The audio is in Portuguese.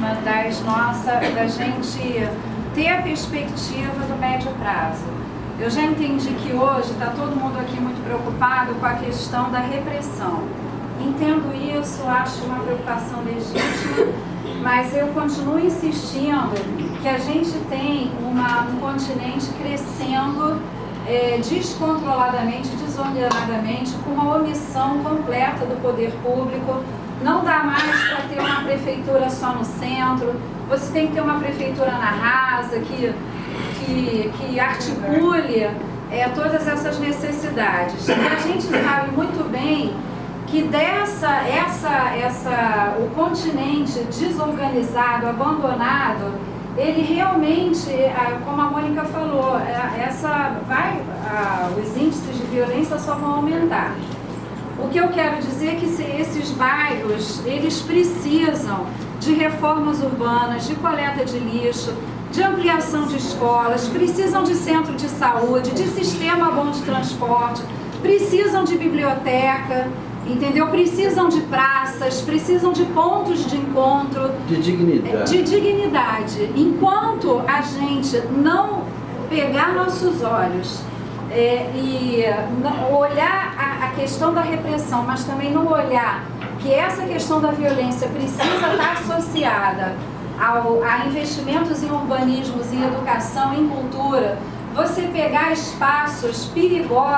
próxima das nossa, da gente ter a perspectiva do médio prazo. Eu já entendi que hoje está todo mundo aqui muito preocupado com a questão da repressão. Entendo isso, acho uma preocupação legítima, mas eu continuo insistindo que a gente tem uma, um continente crescendo é, descontroladamente, desordenadamente, com uma omissão completa do poder público. Não dá mais para ter uma prefeitura só no centro, você tem que ter uma prefeitura na rasa, que, que, que articule é, todas essas necessidades. E a gente sabe muito bem que dessa, essa, essa, o continente desorganizado, abandonado, ele realmente, como a Mônica falou, é, essa vai, os índices de violência só vão aumentar. O que eu quero dizer é que esses bairros, eles precisam de reformas urbanas, de coleta de lixo, de ampliação de escolas, precisam de centro de saúde, de sistema bom de transporte, precisam de biblioteca, entendeu? Precisam de praças, precisam de pontos de encontro. De dignidade. De dignidade. Enquanto a gente não pegar nossos olhos é, e olhar questão da repressão, mas também não olhar que essa questão da violência precisa estar associada ao, a investimentos em urbanismos, em educação, em cultura, você pegar espaços perigosos